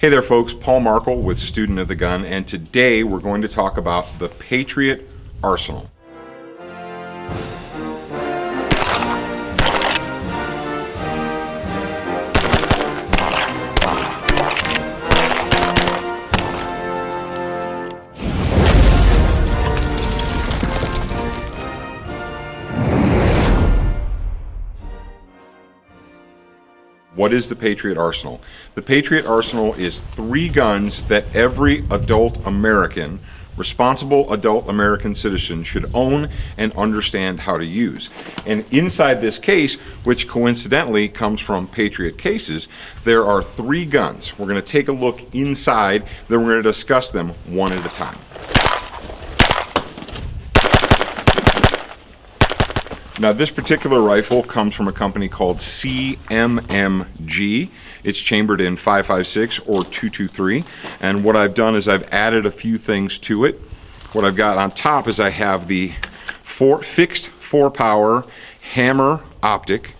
Hey there folks, Paul Markel with Student of the Gun and today we're going to talk about the Patriot Arsenal. What is the Patriot Arsenal? The Patriot Arsenal is three guns that every adult American, responsible adult American citizen should own and understand how to use. And inside this case, which coincidentally comes from Patriot cases, there are three guns. We're gonna take a look inside, then we're gonna discuss them one at a time. Now this particular rifle comes from a company called CMMG. It's chambered in 5.56 or 223. And what I've done is I've added a few things to it. What I've got on top is I have the four, fixed four power HAMR optic.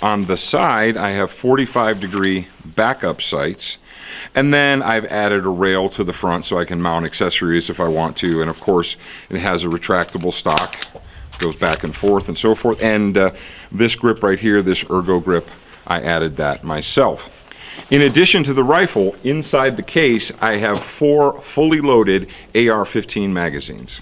On the side, I have 45 degree backup sights. And then I've added a rail to the front so I can mount accessories if I want to. And of course, it has a retractable stock goes back and forth and so forth. And uh, this grip right here, this ergo grip, I added that myself. In addition to the rifle, inside the case, I have four fully loaded AR-15 magazines.